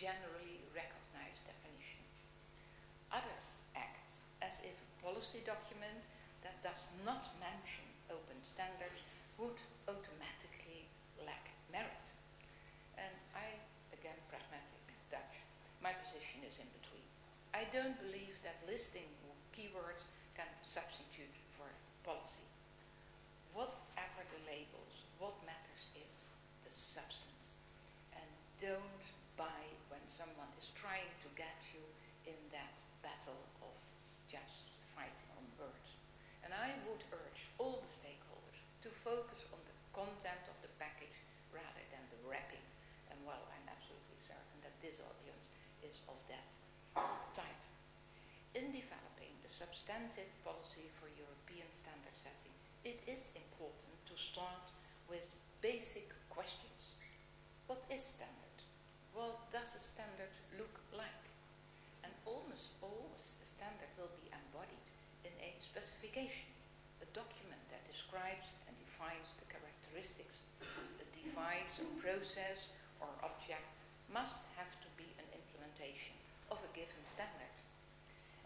generally recognized definition. Others act as if a policy document that does not mention open standards would automatically lack merit. And I, again, pragmatic Dutch, my position is in between. I don't believe that listing keywords can substitute for policy. Whatever the labels, what matters is the substance. And don't buy when someone is trying to get you in that battle of just fighting on words. And I would urge all the stakeholders to focus on the content of the package rather than the wrapping. And well, I'm absolutely certain that this audience is of that type. In developing policy for European standard setting, it is important to start with basic questions. What is standard? What does a standard look like? And almost always a standard will be embodied in a specification, a document that describes and defines the characteristics. Of a device, a process, or object must have to be an implementation of a given standard.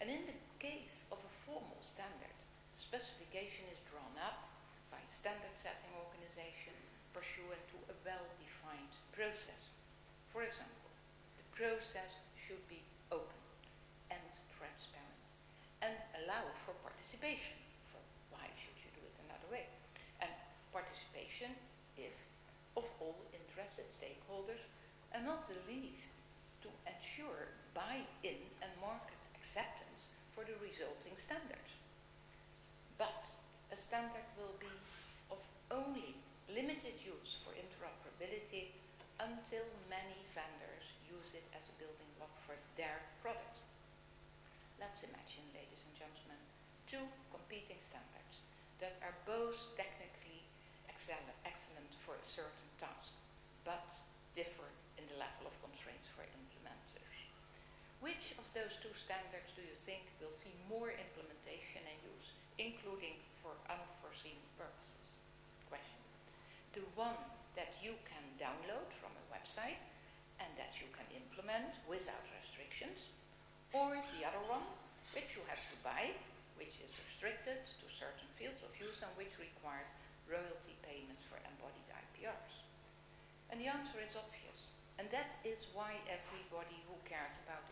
And in the case of formal standard, the specification is drawn up by a standard setting organization pursuant to a well-defined process. For example, the process should be open and transparent and allow for participation. For why should you do it another way? And participation, if of all interested stakeholders, and not the least to ensure buy-in and market acceptance resulting standards. But a standard will be of only limited use for interoperability until many vendors use it as a building block for their product. Let's imagine, ladies and gentlemen, two competing standards that are both technically excellent for a certain task, but differ in the level of constraints for implementers. Which standards do you think will see more implementation and use, including for unforeseen purposes? Question. The one that you can download from a website and that you can implement without restrictions, or the other one, which you have to buy, which is restricted to certain fields of use and which requires royalty payments for embodied IPRs. And the answer is obvious. And that is why everybody who cares about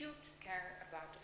should care about